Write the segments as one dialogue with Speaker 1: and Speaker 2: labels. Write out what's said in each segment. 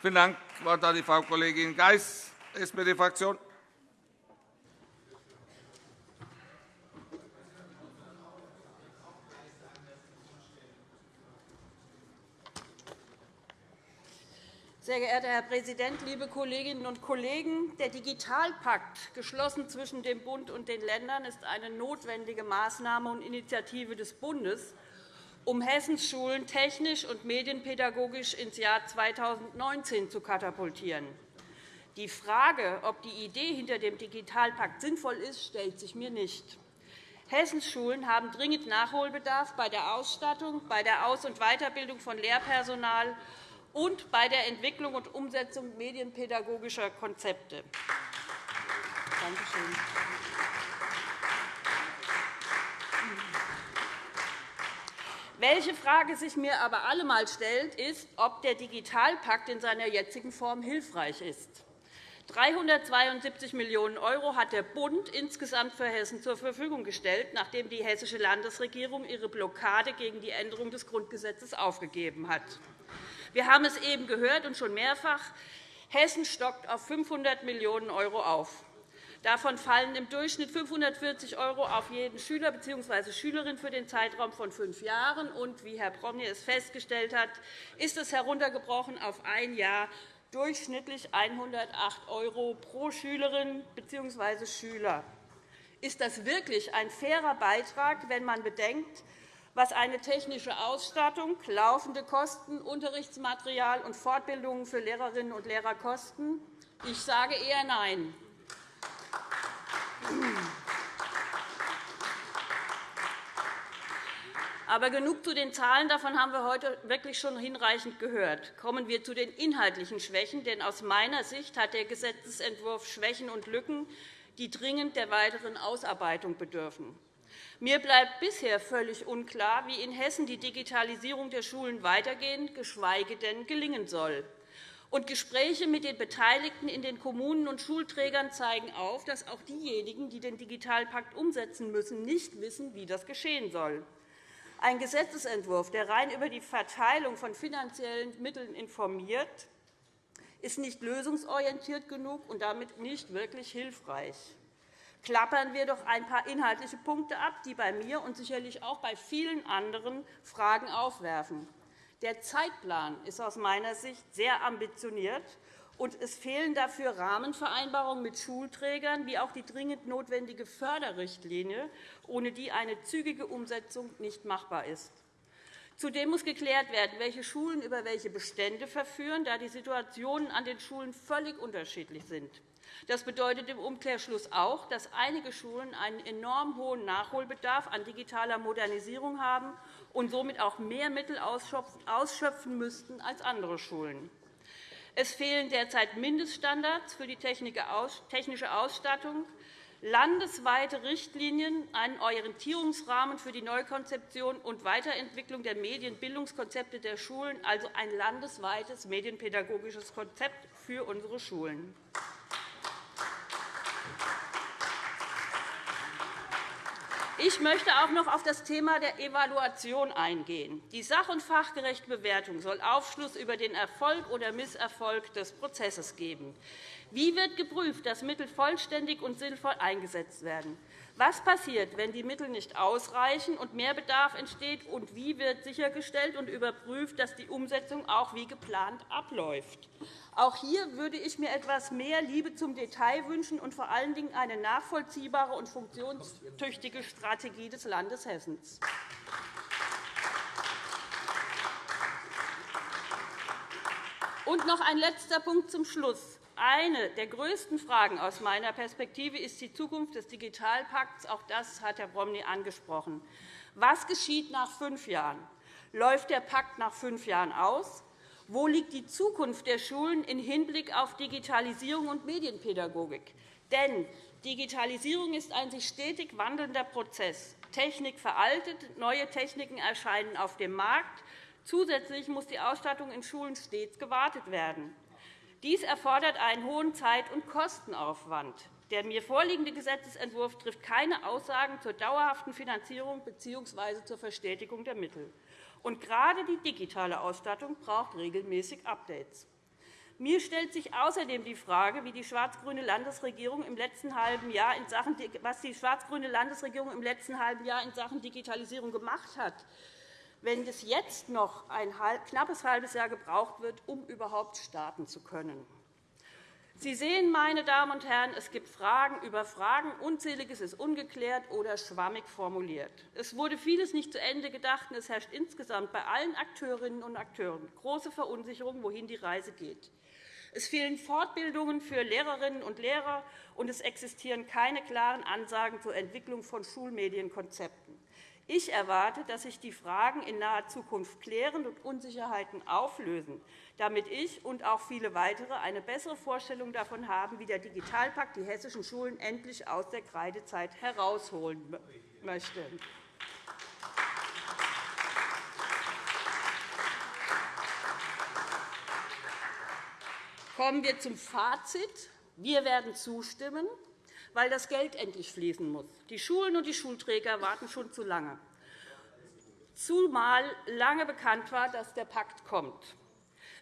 Speaker 1: Vielen Dank. Das Wort hat die Frau Kollegin Geis, SPD-Fraktion.
Speaker 2: Sehr geehrter Herr Präsident, liebe Kolleginnen und Kollegen! Der Digitalpakt, geschlossen zwischen dem Bund und den Ländern, ist eine notwendige Maßnahme und Initiative des Bundes, um Hessens Schulen technisch und medienpädagogisch ins Jahr 2019 zu katapultieren. Die Frage, ob die Idee hinter dem Digitalpakt sinnvoll ist, stellt sich mir nicht. Hessens Schulen haben dringend Nachholbedarf bei der Ausstattung, bei der Aus- und Weiterbildung von Lehrpersonal und bei der Entwicklung und Umsetzung medienpädagogischer Konzepte. Danke schön. Welche Frage sich mir aber allemal stellt, ist, ob der Digitalpakt in seiner jetzigen Form hilfreich ist. 372 Millionen € hat der Bund insgesamt für Hessen zur Verfügung gestellt, nachdem die hessische Landesregierung ihre Blockade gegen die Änderung des Grundgesetzes aufgegeben hat. Wir haben es eben gehört und schon mehrfach. Hessen stockt auf 500 Millionen € auf. Davon fallen im Durchschnitt 540 € auf jeden Schüler bzw. Schülerin für den Zeitraum von fünf Jahren. Und wie Herr Promny es festgestellt hat, ist es heruntergebrochen auf ein Jahr durchschnittlich 108 € pro Schülerin bzw. Schüler. Ist das wirklich ein fairer Beitrag, wenn man bedenkt, was eine technische Ausstattung, laufende Kosten, Unterrichtsmaterial und Fortbildungen für Lehrerinnen und Lehrer kosten? Ich sage eher Nein. Aber genug zu den Zahlen. Davon haben wir heute wirklich schon hinreichend gehört. Kommen wir zu den inhaltlichen Schwächen. Denn aus meiner Sicht hat der Gesetzentwurf Schwächen und Lücken, die dringend der weiteren Ausarbeitung bedürfen. Mir bleibt bisher völlig unklar, wie in Hessen die Digitalisierung der Schulen weitergehen, geschweige denn gelingen soll. Und Gespräche mit den Beteiligten in den Kommunen und Schulträgern zeigen auf, dass auch diejenigen, die den Digitalpakt umsetzen müssen, nicht wissen, wie das geschehen soll. Ein Gesetzentwurf, der rein über die Verteilung von finanziellen Mitteln informiert, ist nicht lösungsorientiert genug und damit nicht wirklich hilfreich klappern wir doch ein paar inhaltliche Punkte ab, die bei mir und sicherlich auch bei vielen anderen Fragen aufwerfen. Der Zeitplan ist aus meiner Sicht sehr ambitioniert, und es fehlen dafür Rahmenvereinbarungen mit Schulträgern wie auch die dringend notwendige Förderrichtlinie, ohne die eine zügige Umsetzung nicht machbar ist. Zudem muss geklärt werden, welche Schulen über welche Bestände verführen, da die Situationen an den Schulen völlig unterschiedlich sind. Das bedeutet im Umkehrschluss auch, dass einige Schulen einen enorm hohen Nachholbedarf an digitaler Modernisierung haben und somit auch mehr Mittel ausschöpfen müssten als andere Schulen. Es fehlen derzeit Mindeststandards für die technische Ausstattung, landesweite Richtlinien, einen Orientierungsrahmen für die Neukonzeption und Weiterentwicklung der Medienbildungskonzepte der Schulen, also ein landesweites medienpädagogisches Konzept für unsere Schulen. Ich möchte auch noch auf das Thema der Evaluation eingehen. Die sach- und fachgerechte Bewertung soll Aufschluss über den Erfolg oder Misserfolg des Prozesses geben. Wie wird geprüft, dass Mittel vollständig und sinnvoll eingesetzt werden? Was passiert, wenn die Mittel nicht ausreichen und mehr Bedarf entsteht? Und wie wird sichergestellt und überprüft, dass die Umsetzung auch wie geplant abläuft? Auch hier würde ich mir etwas mehr Liebe zum Detail wünschen und vor allen Dingen eine nachvollziehbare und funktionstüchtige Strategie des Landes Hessen. Und noch ein letzter Punkt zum Schluss. Eine der größten Fragen aus meiner Perspektive ist die Zukunft des Digitalpakts. Auch das hat Herr Bromley angesprochen. Was geschieht nach fünf Jahren? Läuft der Pakt nach fünf Jahren aus? Wo liegt die Zukunft der Schulen im Hinblick auf Digitalisierung und Medienpädagogik? Denn Digitalisierung ist ein sich stetig wandelnder Prozess. Technik veraltet, neue Techniken erscheinen auf dem Markt. Zusätzlich muss die Ausstattung in Schulen stets gewartet werden. Dies erfordert einen hohen Zeit- und Kostenaufwand. Der mir vorliegende Gesetzentwurf trifft keine Aussagen zur dauerhaften Finanzierung bzw. zur Verstetigung der Mittel. Und gerade die digitale Ausstattung braucht regelmäßig Updates. Mir stellt sich außerdem die Frage, wie die schwarz-grüne Landesregierung im letzten halben Jahr in Sachen, was die schwarz-grüne Landesregierung im letzten halben Jahr in Sachen Digitalisierung gemacht hat, wenn es jetzt noch ein knappes halbes Jahr gebraucht wird, um überhaupt starten zu können. Sie sehen, meine Damen und Herren, es gibt Fragen über Fragen. Unzähliges ist ungeklärt oder schwammig formuliert. Es wurde vieles nicht zu Ende gedacht, und es herrscht insgesamt bei allen Akteurinnen und Akteuren große Verunsicherung, wohin die Reise geht. Es fehlen Fortbildungen für Lehrerinnen und Lehrer, und es existieren keine klaren Ansagen zur Entwicklung von Schulmedienkonzepten. Ich erwarte, dass sich die Fragen in naher Zukunft klären und Unsicherheiten auflösen, damit ich und auch viele weitere eine bessere Vorstellung davon haben, wie der Digitalpakt die hessischen Schulen endlich aus der Kreidezeit herausholen möchte. Kommen wir zum Fazit. Wir werden zustimmen weil das Geld endlich fließen muss. Die Schulen und die Schulträger warten schon zu lange, zumal lange bekannt war, dass der Pakt kommt.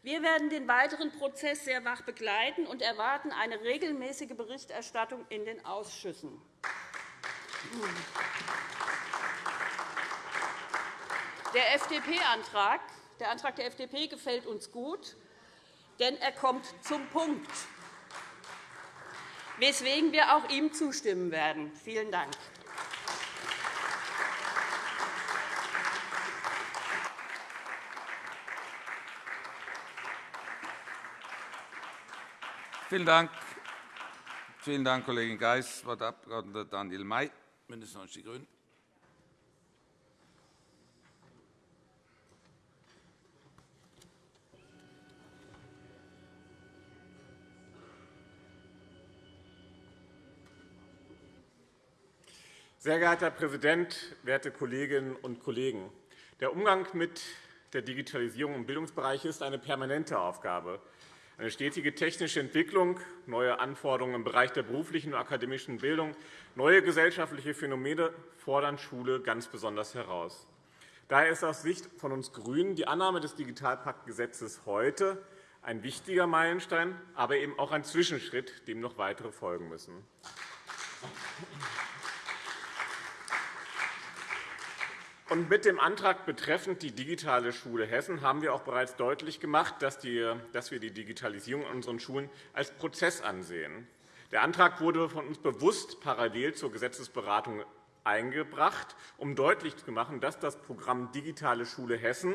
Speaker 2: Wir werden den weiteren Prozess sehr wach begleiten und erwarten eine regelmäßige Berichterstattung in den Ausschüssen. Der FDP-Antrag der Antrag der FDP gefällt uns gut, denn er kommt zum Punkt weswegen wir auch ihm zustimmen werden. Vielen Dank.
Speaker 1: Vielen Dank. Vielen Dank, Kollegin Geis. Das Wort hat Abg. Daniel May, BÜNDNIS 90 die GRÜNEN.
Speaker 3: Sehr geehrter Herr Präsident, werte Kolleginnen und Kollegen! Der Umgang mit der Digitalisierung im Bildungsbereich ist eine permanente Aufgabe. Eine stetige technische Entwicklung, neue Anforderungen im Bereich der beruflichen und akademischen Bildung, neue gesellschaftliche Phänomene fordern Schule ganz besonders heraus. Daher ist aus Sicht von uns GRÜNEN die Annahme des Digitalpaktgesetzes heute ein wichtiger Meilenstein, aber eben auch ein Zwischenschritt, dem noch weitere folgen müssen. Und mit dem Antrag betreffend die digitale Schule Hessen haben wir auch bereits deutlich gemacht, dass wir die Digitalisierung in unseren Schulen als Prozess ansehen. Der Antrag wurde von uns bewusst parallel zur Gesetzesberatung eingebracht, um deutlich zu machen, dass das Programm Digitale Schule Hessen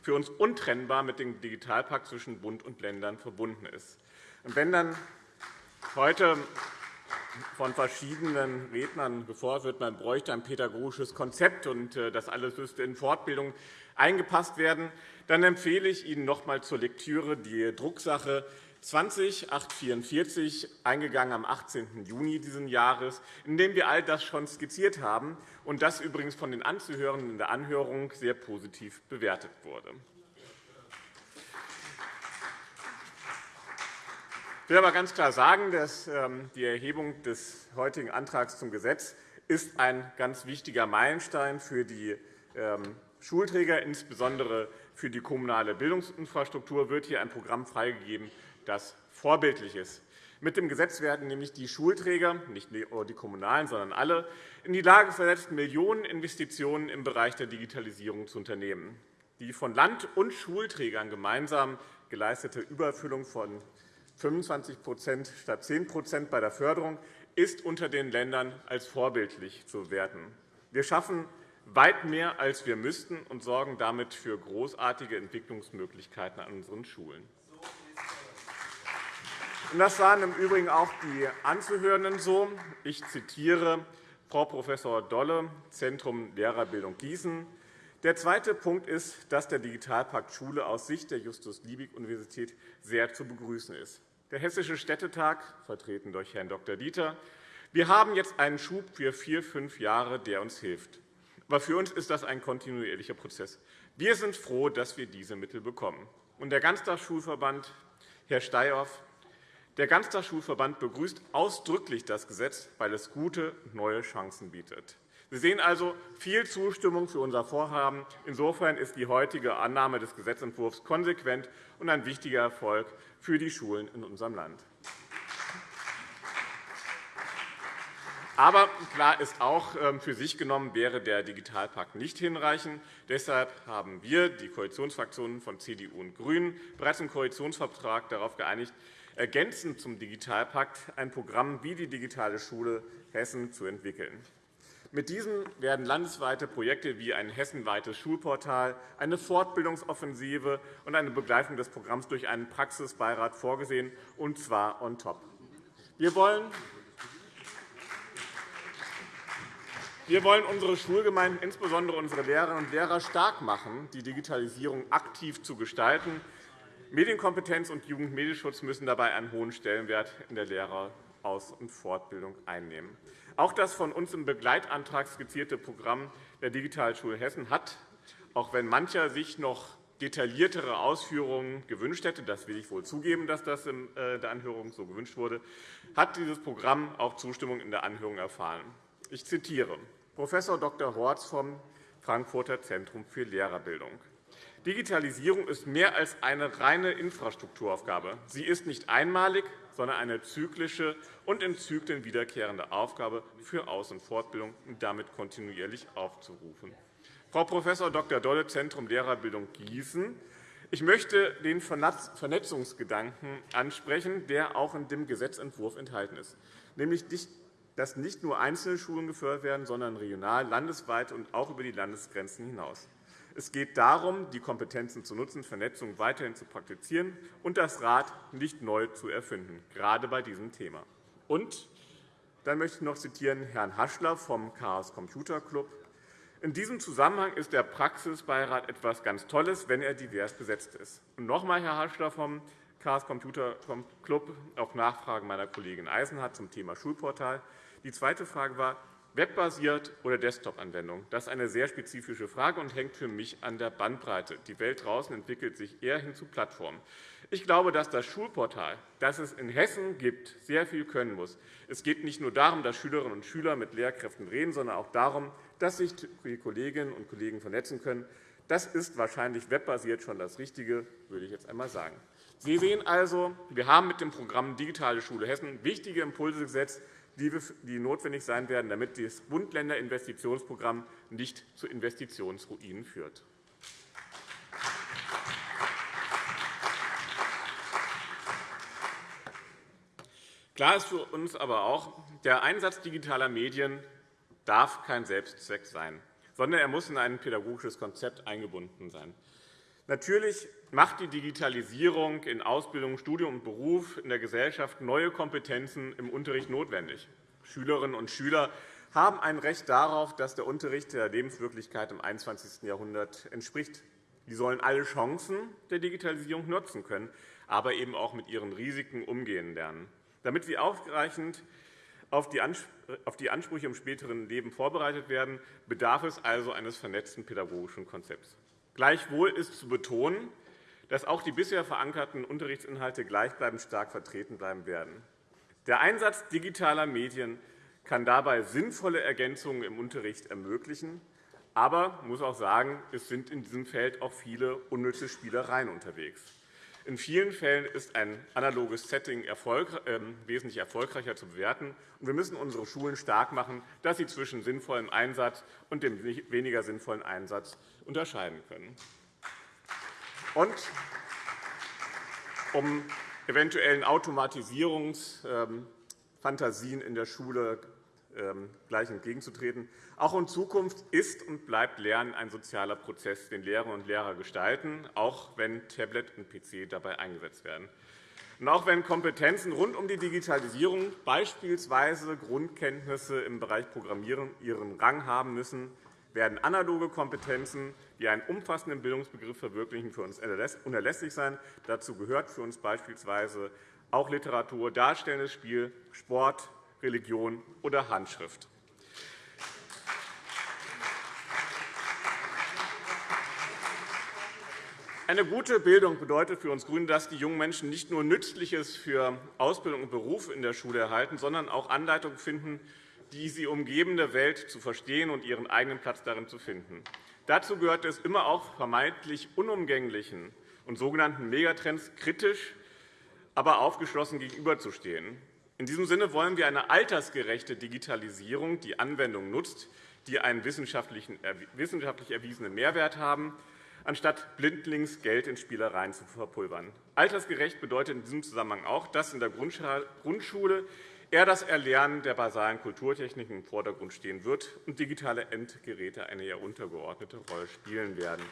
Speaker 3: für uns untrennbar mit dem Digitalpakt zwischen Bund und Ländern verbunden ist. wenn dann heute von verschiedenen Rednern gefordert wird, man bräuchte ein pädagogisches Konzept und äh, das alles müsste in Fortbildung eingepasst werden, dann empfehle ich Ihnen noch einmal zur Lektüre die Drucksache 20-844, eingegangen am 18. Juni dieses Jahres, in dem wir all das schon skizziert haben und das übrigens von den Anzuhörenden in der Anhörung sehr positiv bewertet wurde. Ich will aber ganz klar sagen, dass ähm, die Erhebung des heutigen Antrags zum Gesetz ist ein ganz wichtiger Meilenstein für die ähm, Schulträger, insbesondere für die kommunale Bildungsinfrastruktur wird hier ein Programm freigegeben, das vorbildlich ist. Mit dem Gesetz werden nämlich die Schulträger, nicht nur die kommunalen, sondern alle, in die Lage versetzt, Millionen Investitionen im Bereich der Digitalisierung zu unternehmen. Die von Land und Schulträgern gemeinsam geleistete Überfüllung von 25% statt 10% bei der Förderung ist unter den Ländern als vorbildlich zu werten. Wir schaffen weit mehr, als wir müssten, und sorgen damit für großartige Entwicklungsmöglichkeiten an unseren Schulen. Das sahen im Übrigen auch die Anzuhörenden so. Ich zitiere Frau Prof. Dolle, Zentrum Lehrerbildung Gießen. Der zweite Punkt ist, dass der Digitalpakt Schule aus Sicht der Justus-Liebig-Universität sehr zu begrüßen ist der Hessische Städtetag, vertreten durch Herrn Dr. Dieter. Wir haben jetzt einen Schub für vier, fünf Jahre, der uns hilft. Aber für uns ist das ein kontinuierlicher Prozess. Wir sind froh, dass wir diese Mittel bekommen. Und der Ganztagsschulverband, Herr Steyhoff, der Ganztagsschulverband begrüßt ausdrücklich das Gesetz, weil es gute neue Chancen bietet. Sie sehen also viel Zustimmung für unser Vorhaben. Insofern ist die heutige Annahme des Gesetzentwurfs konsequent und ein wichtiger Erfolg für die Schulen in unserem Land. Aber klar ist auch, ähm, für sich genommen wäre der Digitalpakt nicht hinreichend. Deshalb haben wir, die Koalitionsfraktionen von CDU und GRÜNEN, bereits im Koalitionsvertrag darauf geeinigt, ergänzend zum Digitalpakt ein Programm wie die Digitale Schule Hessen zu entwickeln. Mit diesem werden landesweite Projekte wie ein hessenweites Schulportal, eine Fortbildungsoffensive und eine Begleitung des Programms durch einen Praxisbeirat vorgesehen, und zwar on top. Wir wollen Wir wollen unsere Schulgemeinden, insbesondere unsere Lehrerinnen und Lehrer, stark machen, die Digitalisierung aktiv zu gestalten. Medienkompetenz und Jugendmedienschutz müssen dabei einen hohen Stellenwert in der Lehreraus- und Fortbildung einnehmen. Auch das von uns im Begleitantrag skizzierte Programm der Digitalschule Hessen hat, auch wenn mancher sich noch detailliertere Ausführungen gewünscht hätte, das will ich wohl zugeben, dass das in äh, der Anhörung so gewünscht wurde, hat dieses Programm auch Zustimmung in der Anhörung erfahren. Ich zitiere. Prof. Dr. Horz vom Frankfurter Zentrum für Lehrerbildung. Digitalisierung ist mehr als eine reine Infrastrukturaufgabe. Sie ist nicht einmalig, sondern eine zyklische und in Zyklen wiederkehrende Aufgabe für Aus- und Fortbildung und damit kontinuierlich aufzurufen. Frau Prof. Dr. Dolle, Zentrum Lehrerbildung Gießen. Ich möchte den Vernetzungsgedanken ansprechen, der auch in dem Gesetzentwurf enthalten ist, nämlich dass nicht nur einzelne Schulen gefördert werden, sondern regional, landesweit und auch über die Landesgrenzen hinaus. Es geht darum, die Kompetenzen zu nutzen, Vernetzung weiterhin zu praktizieren und das Rad nicht neu zu erfinden, gerade bei diesem Thema. Und dann möchte ich noch zitieren Herrn Haschler vom Chaos Computer Club. In diesem Zusammenhang ist der Praxisbeirat etwas ganz Tolles, wenn er divers besetzt ist. Und noch einmal, Herr Haschler vom Chaos Computer Club, auf Nachfragen meiner Kollegin Eisenhardt zum Thema Schulportal. Die zweite Frage war, webbasiert oder Desktop-Anwendung. Das ist eine sehr spezifische Frage und hängt für mich an der Bandbreite. Die Welt draußen entwickelt sich eher hin zu Plattformen. Ich glaube, dass das Schulportal, das es in Hessen gibt, sehr viel können muss. Es geht nicht nur darum, dass Schülerinnen und Schüler mit Lehrkräften reden, sondern auch darum, dass sich die Kolleginnen und Kollegen vernetzen können. Das ist wahrscheinlich webbasiert schon das Richtige, würde ich jetzt einmal sagen. Sie sehen also, wir haben mit dem Programm Digitale Schule Hessen wichtige Impulse gesetzt, die notwendig sein werden, damit das Bund-Länder-Investitionsprogramm nicht zu Investitionsruinen führt. Klar ist für uns aber auch, der Einsatz digitaler Medien darf kein Selbstzweck sein, sondern er muss in ein pädagogisches Konzept eingebunden sein. Natürlich macht die Digitalisierung in Ausbildung, Studium und Beruf in der Gesellschaft neue Kompetenzen im Unterricht notwendig. Schülerinnen und Schüler haben ein Recht darauf, dass der Unterricht der Lebenswirklichkeit im 21. Jahrhundert entspricht. Sie sollen alle Chancen der Digitalisierung nutzen können, aber eben auch mit ihren Risiken umgehen lernen. Damit sie ausreichend auf die Ansprüche im späteren Leben vorbereitet werden, bedarf es also eines vernetzten pädagogischen Konzepts. Gleichwohl ist zu betonen, dass auch die bisher verankerten Unterrichtsinhalte gleichbleibend stark vertreten bleiben werden. Der Einsatz digitaler Medien kann dabei sinnvolle Ergänzungen im Unterricht ermöglichen. Aber muss auch sagen, es sind in diesem Feld auch viele unnütze Spielereien unterwegs. In vielen Fällen ist ein analoges Setting ähm, wesentlich erfolgreicher zu bewerten. Wir müssen unsere Schulen stark machen, dass sie zwischen sinnvollem Einsatz und dem weniger sinnvollen Einsatz unterscheiden können. Und um eventuellen Automatisierungsfantasien in der Schule ähm, gleich entgegenzutreten. Auch in Zukunft ist und bleibt Lernen ein sozialer Prozess, den Lehrerinnen und Lehrer gestalten, auch wenn Tablet und PC dabei eingesetzt werden. Und auch wenn Kompetenzen rund um die Digitalisierung, beispielsweise Grundkenntnisse im Bereich Programmieren, ihren Rang haben müssen, werden analoge Kompetenzen, die einen umfassenden Bildungsbegriff verwirklichen, für uns unerlässlich sein. Dazu gehört für uns beispielsweise auch Literatur, darstellendes Spiel, Sport, Religion oder Handschrift. Eine gute Bildung bedeutet für uns GRÜNE, dass die jungen Menschen nicht nur Nützliches für Ausbildung und Beruf in der Schule erhalten, sondern auch Anleitung finden, die sie umgebende Welt zu verstehen und ihren eigenen Platz darin zu finden. Dazu gehört es, immer auch vermeintlich unumgänglichen und sogenannten Megatrends kritisch, aber aufgeschlossen gegenüberzustehen. In diesem Sinne wollen wir eine altersgerechte Digitalisierung, die Anwendungen nutzt, die einen wissenschaftlich erwiesenen Mehrwert haben, anstatt blindlings Geld in Spielereien zu verpulvern. Altersgerecht bedeutet in diesem Zusammenhang auch, dass in der Grundschule eher das Erlernen der basalen Kulturtechniken im Vordergrund stehen wird und digitale Endgeräte eine eher untergeordnete Rolle spielen werden.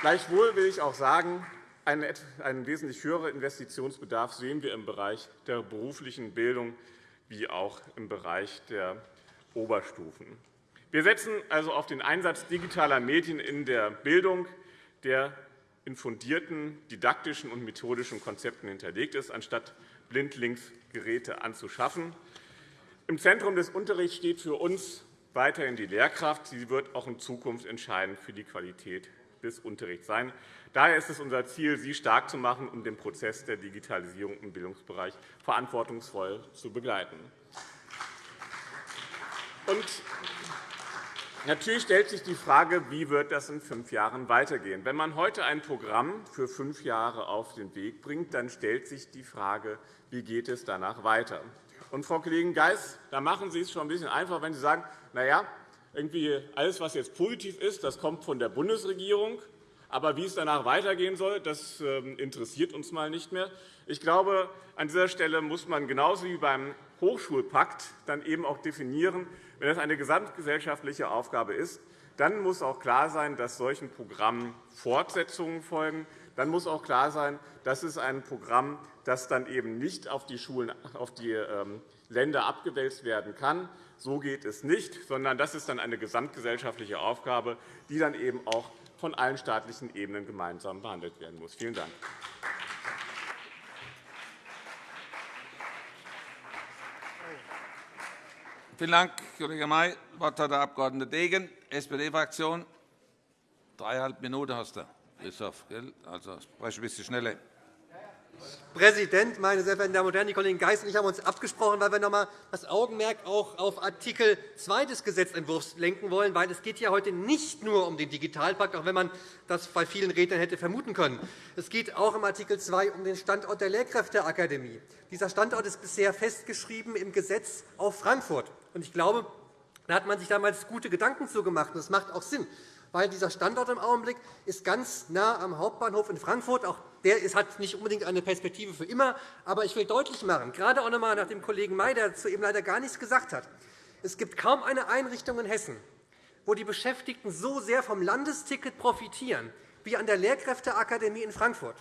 Speaker 3: Gleichwohl will ich auch sagen, einen wesentlich höheren Investitionsbedarf sehen wir im Bereich der beruflichen Bildung wie auch im Bereich der Oberstufen. Wir setzen also auf den Einsatz digitaler Medien in der Bildung, der in fundierten didaktischen und methodischen Konzepten hinterlegt ist, anstatt blindlings Geräte anzuschaffen. Im Zentrum des Unterrichts steht für uns weiterhin die Lehrkraft. Sie wird auch in Zukunft entscheidend für die Qualität des Unterrichts sein. Daher ist es unser Ziel, Sie stark zu machen, um den Prozess der Digitalisierung im Bildungsbereich verantwortungsvoll zu begleiten. Natürlich stellt sich die Frage, wie wird das in fünf Jahren weitergehen. Wenn man heute ein Programm für fünf Jahre auf den Weg bringt, dann stellt sich die Frage, wie geht es danach weiter. Und, Frau Kollegin Geis, da machen Sie es schon ein bisschen einfach, wenn Sie sagen, na ja, irgendwie alles, was jetzt positiv ist, das kommt von der Bundesregierung. Aber wie es danach weitergehen soll, das ähm, interessiert uns mal nicht mehr. Ich glaube, an dieser Stelle muss man genauso wie beim Hochschulpakt dann eben auch definieren, wenn das eine gesamtgesellschaftliche Aufgabe ist, dann muss auch klar sein, dass solchen Programmen Fortsetzungen folgen. Dann muss auch klar sein, dass es ein Programm, das dann eben nicht auf die Schulen, auf die ähm, Länder abgewälzt werden kann. So geht es nicht, sondern das ist dann eine gesamtgesellschaftliche Aufgabe, die dann eben auch von allen staatlichen Ebenen gemeinsam behandelt werden muss. Vielen Dank.
Speaker 1: Vielen Dank, Kollege May. Das Wort hat der Abg. Degen, SPD-Fraktion. Dreieinhalb Minuten hast du, Christoph. Also spreche ein bisschen schneller.
Speaker 4: Präsident, meine sehr verehrten Damen und Herren! Die Kollegin Geis und ich haben uns abgesprochen, weil wir noch einmal das Augenmerk auch auf Artikel 2 des Gesetzentwurfs lenken wollen. Weil es geht ja heute nicht nur um den Digitalpakt, auch wenn man das bei vielen Rednern hätte vermuten können. Es geht auch im Artikel 2 um den Standort der Lehrkräfteakademie. Dieser Standort ist bisher festgeschrieben im Gesetz auf Frankfurt. Ich glaube, da hat man sich damals gute Gedanken zugemacht. Das macht auch Sinn weil dieser Standort im Augenblick ist ganz nah am Hauptbahnhof in Frankfurt. Auch der hat nicht unbedingt eine Perspektive für immer. Aber ich will deutlich machen, gerade auch noch einmal nach dem Kollegen May, der dazu eben leider gar nichts gesagt hat, es gibt kaum eine Einrichtung in Hessen, wo die Beschäftigten so sehr vom Landesticket profitieren wie an der Lehrkräfteakademie in Frankfurt.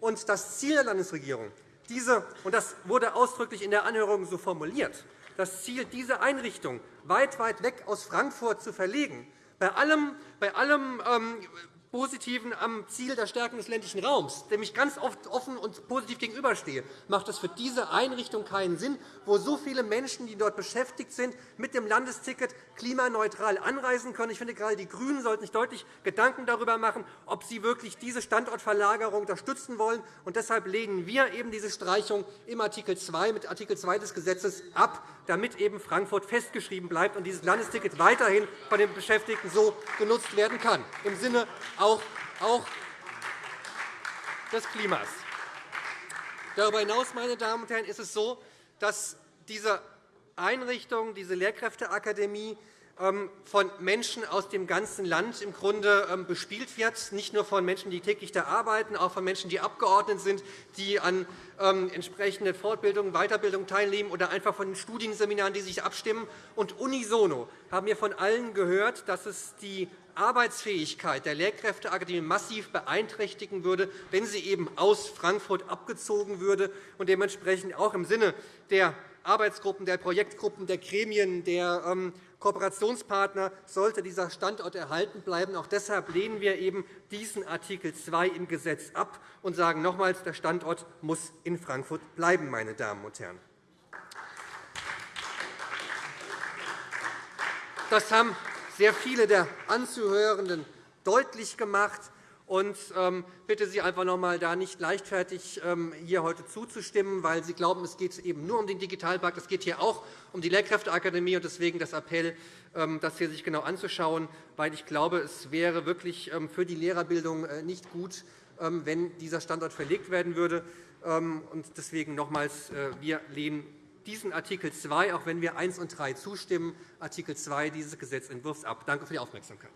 Speaker 4: Und das Ziel der Landesregierung, diese, und das wurde ausdrücklich in der Anhörung so formuliert, das Ziel, diese Einrichtung weit, weit weg aus Frankfurt zu verlegen, bei allem, bei allem ähm, Positiven am Ziel der Stärkung des ländlichen Raums, dem ich ganz oft offen und positiv gegenüberstehe, macht es für diese Einrichtung keinen Sinn, wo so viele Menschen, die dort beschäftigt sind, mit dem Landesticket klimaneutral anreisen können. Ich finde, gerade die GRÜNEN sollten sich deutlich Gedanken darüber machen, ob sie wirklich diese Standortverlagerung unterstützen wollen. Und deshalb lehnen wir eben diese Streichung im Artikel 2 mit Artikel 2 des Gesetzes ab, damit eben Frankfurt festgeschrieben bleibt und dieses Landesticket weiterhin von den Beschäftigten so genutzt werden kann, im Sinne auch, auch des Klimas. Darüber hinaus, meine Damen und Herren, ist es so, dass diese Einrichtung, diese Lehrkräfteakademie, ähm, von Menschen aus dem ganzen Land im Grunde ähm, bespielt wird, nicht nur von Menschen, die täglich da arbeiten, auch von Menschen, die Abgeordnet sind, die an ähm, entsprechenden Fortbildungen, Weiterbildungen teilnehmen oder einfach von den Studienseminaren, die sich abstimmen. Und unisono haben wir von allen gehört, dass es die Arbeitsfähigkeit der Lehrkräfteakademie massiv beeinträchtigen würde, wenn sie eben aus Frankfurt abgezogen würde und dementsprechend auch im Sinne der Arbeitsgruppen, der Projektgruppen, der Gremien, der Kooperationspartner sollte dieser Standort erhalten bleiben. Auch deshalb lehnen wir eben diesen Artikel 2 im Gesetz ab und sagen nochmals, der Standort muss in Frankfurt bleiben. Meine Damen und Herren. Das haben sehr viele der Anzuhörenden deutlich gemacht. und ähm, bitte Sie einfach noch einmal, da nicht leichtfertig ähm, hier heute zuzustimmen, weil Sie glauben, es geht eben nur um den Digitalpakt. Es geht hier auch um die Lehrkräfteakademie. und Deswegen das Appell, ähm, das hier sich genau anzuschauen, weil ich glaube, es wäre wirklich für die Lehrerbildung äh, nicht gut, wenn dieser Standort verlegt werden würde. Deswegen nochmals, äh, wir lehnen diesen Artikel 2, auch wenn wir 1 und 3 zustimmen, Artikel 2 dieses Gesetzentwurfs ab. Danke für die Aufmerksamkeit.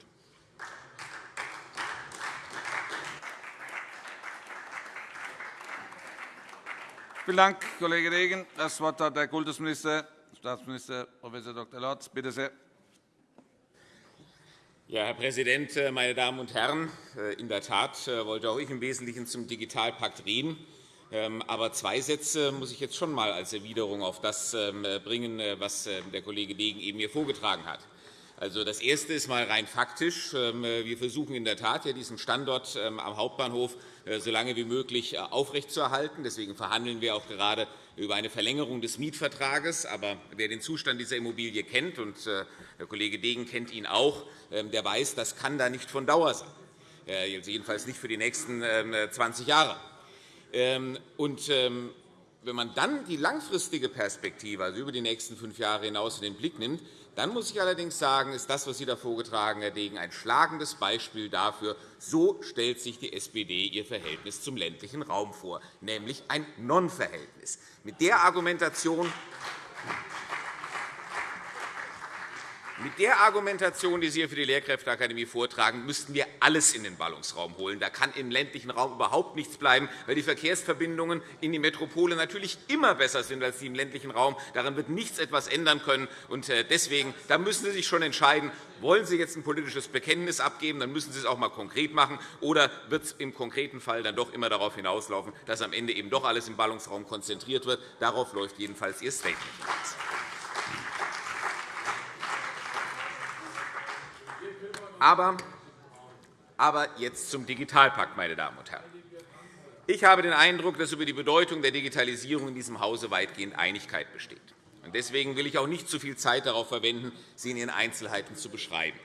Speaker 1: Vielen Dank, Kollege Degen. – Das Wort hat der Kultusminister, Staatsminister Prof. Dr. Lorz. Bitte sehr.
Speaker 5: Ja, Herr Präsident, äh, meine Damen und Herren! Äh, in der Tat äh, wollte auch ich im Wesentlichen zum Digitalpakt reden. Ähm, aber zwei Sätze muss ich jetzt schon einmal als Erwiderung auf das ähm, bringen, was der Kollege Degen eben hier vorgetragen hat. Also, das Erste ist mal rein faktisch. Ähm, wir versuchen in der Tat, diesen Standort am Hauptbahnhof äh, so lange wie möglich äh, aufrechtzuerhalten. Deswegen verhandeln wir auch gerade über eine Verlängerung des Mietvertrages. Aber wer den Zustand dieser Immobilie kennt, und äh, der Kollege Degen kennt ihn auch, ähm, der weiß, das kann da nicht von Dauer sein, jedenfalls nicht für die nächsten 20 ähm, Jahre. Und wenn man dann die langfristige Perspektive, also über die nächsten fünf Jahre hinaus, in den Blick nimmt, dann muss ich allerdings sagen, ist das, was Sie da vorgetragen, Herr Degen, ein schlagendes Beispiel dafür, so stellt sich die SPD ihr Verhältnis zum ländlichen Raum vor, nämlich ein Non-Verhältnis. Mit der Argumentation Mit der Argumentation, die Sie hier für die Lehrkräfteakademie vortragen, müssten wir alles in den Ballungsraum holen. Da kann im ländlichen Raum überhaupt nichts bleiben, weil die Verkehrsverbindungen in die Metropole natürlich immer besser sind als die im ländlichen Raum. Daran wird nichts etwas ändern können. Äh, deswegen da müssen Sie sich schon entscheiden, wollen Sie jetzt ein politisches Bekenntnis abgeben, dann müssen Sie es auch einmal konkret machen, oder wird es im konkreten Fall dann doch immer darauf hinauslaufen, dass am Ende eben doch alles im Ballungsraum konzentriert wird. Darauf läuft jedenfalls Ihr Statement Aber, aber jetzt zum Digitalpakt, meine Damen und Herren. Ich habe den Eindruck, dass über die Bedeutung der Digitalisierung in diesem Hause weitgehend Einigkeit besteht. Deswegen will ich auch nicht zu viel Zeit darauf verwenden, sie in ihren Einzelheiten zu beschreiben.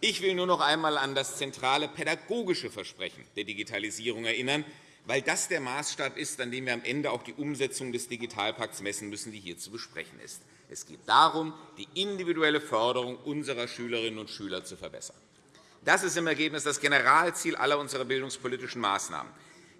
Speaker 5: Ich will nur noch einmal an das zentrale pädagogische Versprechen der Digitalisierung erinnern, weil das der Maßstab ist, an dem wir am Ende auch die Umsetzung des Digitalpakts messen müssen, die hier zu besprechen ist. Es geht darum, die individuelle Förderung unserer Schülerinnen und Schüler zu verbessern. Das ist im Ergebnis das Generalziel aller unserer bildungspolitischen Maßnahmen.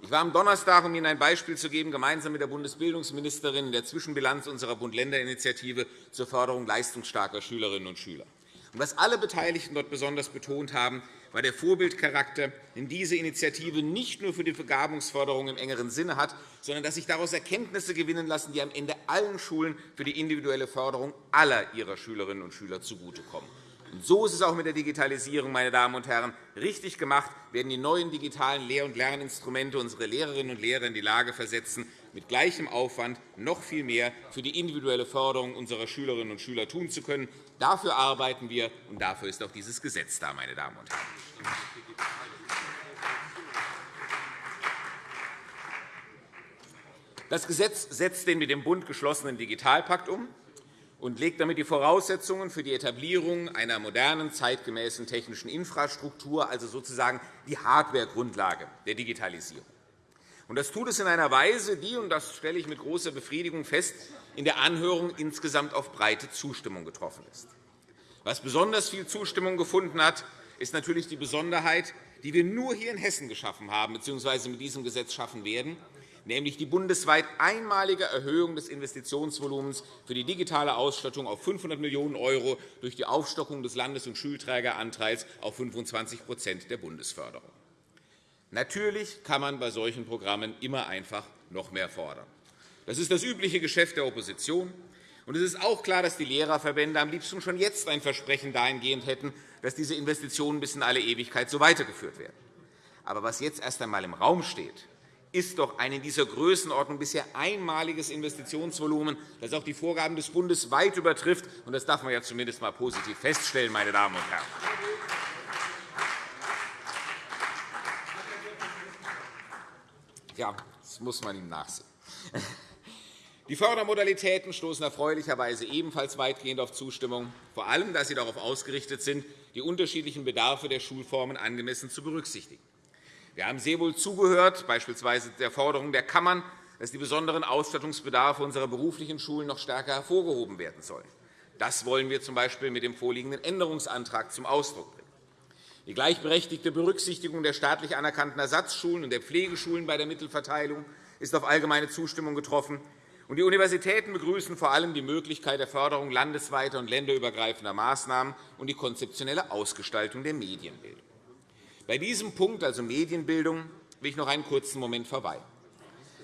Speaker 5: Ich war am Donnerstag, um Ihnen ein Beispiel zu geben, gemeinsam mit der Bundesbildungsministerin in der Zwischenbilanz unserer Bund-Länder-Initiative zur Förderung leistungsstarker Schülerinnen und Schüler. Was alle Beteiligten dort besonders betont haben, war der Vorbildcharakter, den diese Initiative nicht nur für die Begabungsförderung im engeren Sinne hat, sondern dass sich daraus Erkenntnisse gewinnen lassen, die am Ende allen Schulen für die individuelle Förderung aller ihrer Schülerinnen und Schüler zugutekommen. Und so ist es auch mit der Digitalisierung, meine Damen und Herren. Richtig gemacht werden die neuen digitalen Lehr- und Lerninstrumente unsere Lehrerinnen und Lehrer in die Lage versetzen, mit gleichem Aufwand noch viel mehr für die individuelle Förderung unserer Schülerinnen und Schüler tun zu können. Dafür arbeiten wir, und dafür ist auch dieses Gesetz da, meine Damen und Herren. Das Gesetz setzt den mit dem Bund geschlossenen Digitalpakt um und legt damit die Voraussetzungen für die Etablierung einer modernen, zeitgemäßen technischen Infrastruktur, also sozusagen die Hardware-Grundlage der Digitalisierung. Das tut es in einer Weise, die, und das stelle ich mit großer Befriedigung fest, in der Anhörung insgesamt auf breite Zustimmung getroffen ist. Was besonders viel Zustimmung gefunden hat, ist natürlich die Besonderheit, die wir nur hier in Hessen geschaffen haben bzw. mit diesem Gesetz schaffen werden, nämlich die bundesweit einmalige Erhöhung des Investitionsvolumens für die digitale Ausstattung auf 500 Millionen € durch die Aufstockung des Landes- und Schulträgeranteils auf 25% der Bundesförderung. Natürlich kann man bei solchen Programmen immer einfach noch mehr fordern. Das ist das übliche Geschäft der Opposition. Und es ist auch klar, dass die Lehrerverbände am liebsten schon jetzt ein Versprechen dahingehend hätten, dass diese Investitionen bis in alle Ewigkeit so weitergeführt werden. Aber was jetzt erst einmal im Raum steht, ist doch ein in dieser Größenordnung bisher einmaliges Investitionsvolumen, das auch die Vorgaben des Bundes weit übertrifft. Das darf man ja zumindest einmal positiv feststellen, meine Damen und Herren. Ja, das muss man ihm nachsehen. Die Fördermodalitäten stoßen erfreulicherweise ebenfalls weitgehend auf Zustimmung, vor allem, da sie darauf ausgerichtet sind, die unterschiedlichen Bedarfe der Schulformen angemessen zu berücksichtigen. Wir haben sehr wohl zugehört, beispielsweise der Forderung der Kammern, dass die besonderen Ausstattungsbedarfe unserer beruflichen Schulen noch stärker hervorgehoben werden sollen. Das wollen wir z.B. mit dem vorliegenden Änderungsantrag zum Ausdruck bringen. Die gleichberechtigte Berücksichtigung der staatlich anerkannten Ersatzschulen und der Pflegeschulen bei der Mittelverteilung ist auf allgemeine Zustimmung getroffen. Die Universitäten begrüßen vor allem die Möglichkeit der Förderung landesweiter und länderübergreifender Maßnahmen und die konzeptionelle Ausgestaltung der Medienbildung. Bei diesem Punkt, also Medienbildung, will ich noch einen kurzen Moment verweilen.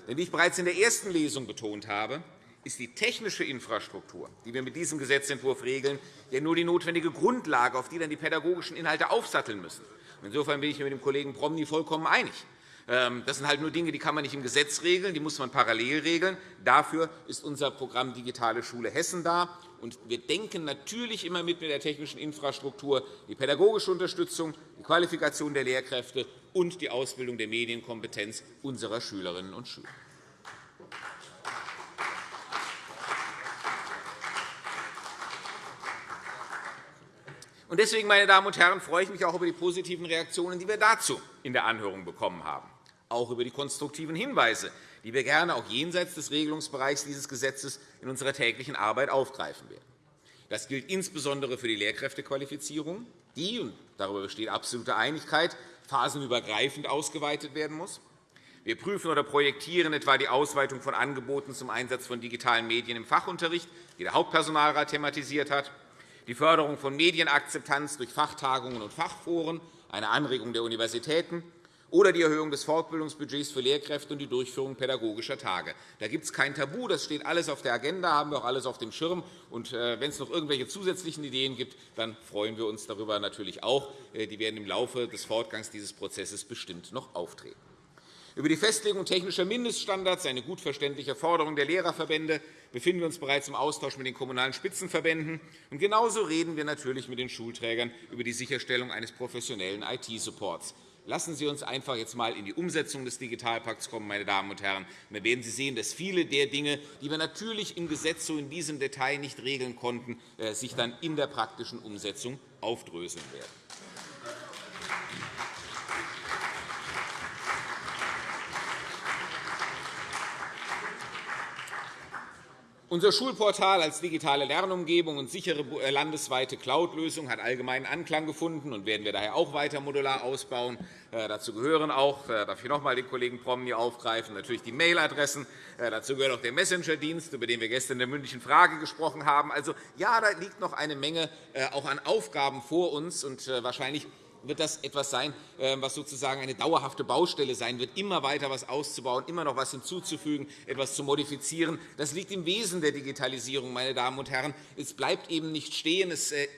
Speaker 5: Denn wie ich bereits in der ersten Lesung betont habe, ist die technische Infrastruktur, die wir mit diesem Gesetzentwurf regeln, ja nur die notwendige Grundlage, auf die dann die pädagogischen Inhalte aufsatteln müssen. Insofern bin ich mit dem Kollegen Promny vollkommen einig. Ähm, das sind halt nur Dinge, die kann man nicht im Gesetz regeln, die muss man parallel regeln. Dafür ist unser Programm Digitale Schule Hessen da. Und wir denken natürlich immer mit der technischen Infrastruktur die pädagogische Unterstützung, die Qualifikation der Lehrkräfte und die Ausbildung der Medienkompetenz unserer Schülerinnen und Schüler. Deswegen, meine Damen und Herren, freue ich mich auch über die positiven Reaktionen, die wir dazu in der Anhörung bekommen haben auch über die konstruktiven Hinweise, die wir gerne auch jenseits des Regelungsbereichs dieses Gesetzes in unserer täglichen Arbeit aufgreifen werden. Das gilt insbesondere für die Lehrkräftequalifizierung, die, und darüber besteht absolute Einigkeit, phasenübergreifend ausgeweitet werden muss. Wir prüfen oder projektieren etwa die Ausweitung von Angeboten zum Einsatz von digitalen Medien im Fachunterricht, die der Hauptpersonalrat thematisiert hat, die Förderung von Medienakzeptanz durch Fachtagungen und Fachforen, eine Anregung der Universitäten oder die Erhöhung des Fortbildungsbudgets für Lehrkräfte und die Durchführung pädagogischer Tage. Da gibt es kein Tabu. Das steht alles auf der Agenda, haben wir auch alles auf dem Schirm. Und äh, wenn es noch irgendwelche zusätzlichen Ideen gibt, dann freuen wir uns darüber natürlich auch. Äh, die werden im Laufe des Fortgangs dieses Prozesses bestimmt noch auftreten. Über die Festlegung technischer Mindeststandards, eine gut verständliche Forderung der Lehrerverbände, befinden wir uns bereits im Austausch mit den Kommunalen Spitzenverbänden. Und genauso reden wir natürlich mit den Schulträgern über die Sicherstellung eines professionellen IT-Supports. Lassen Sie uns einfach jetzt einmal in die Umsetzung des Digitalpakts kommen, meine Damen und Herren. dann werden Sie sehen, dass viele der Dinge, die wir natürlich im Gesetz so in diesem Detail nicht regeln konnten, äh, sich dann in der praktischen Umsetzung aufdröseln werden. Unser Schulportal als digitale Lernumgebung und sichere äh, landesweite Cloud-Lösung hat allgemeinen Anklang gefunden und werden wir daher auch weiter modular ausbauen. Äh, dazu gehören auch, äh, darf ich noch einmal den Kollegen Promny aufgreifen, natürlich die Mailadressen. Dazu gehört auch der Messenger-Dienst, über den wir gestern in der mündlichen Frage gesprochen haben. Also, ja, da liegt noch eine Menge auch an Aufgaben vor uns. Und wahrscheinlich wird das etwas sein, ähm, was sozusagen eine dauerhafte Baustelle sein wird, immer weiter etwas auszubauen, immer noch etwas hinzuzufügen, etwas zu modifizieren. Das liegt im Wesen der Digitalisierung, meine Damen und Herren. Es bleibt eben nicht stehen. Es äh,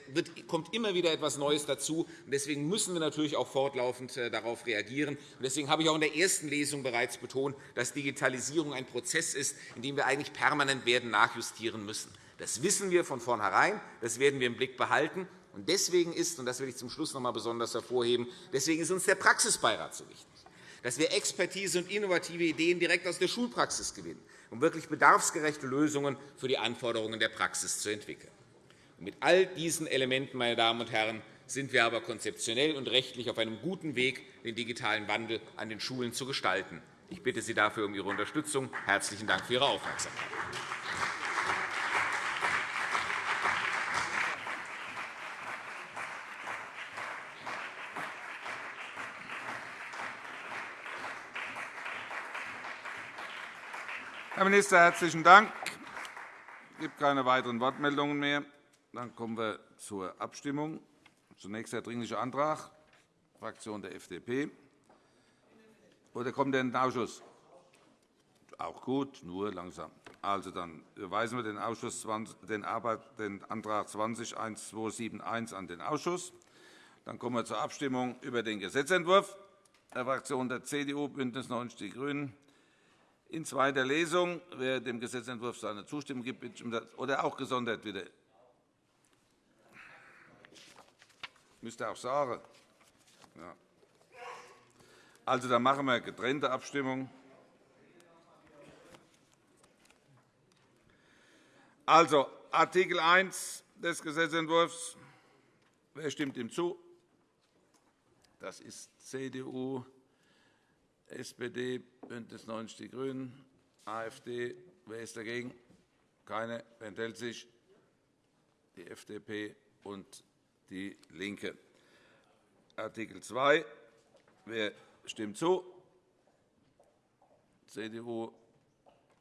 Speaker 5: kommt immer wieder etwas Neues dazu. Deswegen müssen wir natürlich auch fortlaufend äh, darauf reagieren. Deswegen habe ich auch in der ersten Lesung bereits betont, dass Digitalisierung ein Prozess ist, in dem wir eigentlich permanent werden nachjustieren müssen. Das wissen wir von vornherein. Das werden wir im Blick behalten. Und deswegen ist, und das will ich zum Schluss noch einmal besonders hervorheben, deswegen ist uns der Praxisbeirat so wichtig, dass wir Expertise und innovative Ideen direkt aus der Schulpraxis gewinnen, um wirklich bedarfsgerechte Lösungen für die Anforderungen der Praxis zu entwickeln. Und mit all diesen Elementen, meine Damen und Herren, sind wir aber konzeptionell und rechtlich auf einem guten Weg, den digitalen Wandel an den Schulen zu gestalten. Ich bitte Sie dafür um Ihre Unterstützung. Herzlichen Dank für Ihre Aufmerksamkeit.
Speaker 1: Herr Minister, herzlichen Dank. Es gibt keine weiteren Wortmeldungen mehr. Dann kommen wir zur Abstimmung. Zunächst der Dringliche Antrag der Fraktion der FDP. Oder kommt der in den Ausschuss? Auch gut, nur langsam. Also, dann überweisen wir den, Ausschuss 20, den, Antrag 20-1271 an den Ausschuss. Dann kommen wir zur Abstimmung über den Gesetzentwurf der Fraktionen der CDU, BÜNDNIS 90 die GRÜNEN, in zweiter Lesung. Wer dem Gesetzentwurf seine Zustimmung gibt, bitte ich oder auch gesondert wieder. Müsste auch sagen. Ja. Also, dann machen wir getrennte Abstimmung. Also, Artikel 1 des Gesetzentwurfs. Wer stimmt ihm zu? Das ist CDU, SPD, BÜNDNIS 90 die GRÜNEN, AfD. Wer ist dagegen? Keine. Wer enthält sich? Die FDP und DIE LINKE. Artikel 2. Wer stimmt zu? CDU,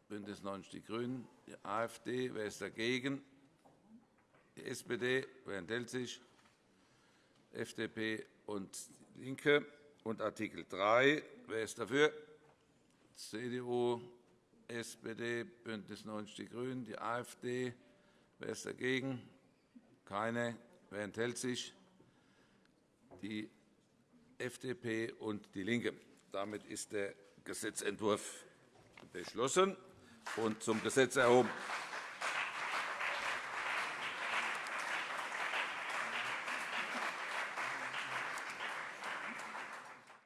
Speaker 1: BÜNDNIS 90 die GRÜNEN, die AfD. Wer ist dagegen? Die SPD. Wer enthält sich? FDP und DIE LINKE. Und Artikel 3. Wer ist dafür? CDU, SPD, BÜNDNIS 90 die GRÜNEN, die AfD. Wer ist dagegen? Keine. Wer enthält sich? Die FDP und DIE LINKE. Damit ist der Gesetzentwurf beschlossen und zum Gesetz erhoben.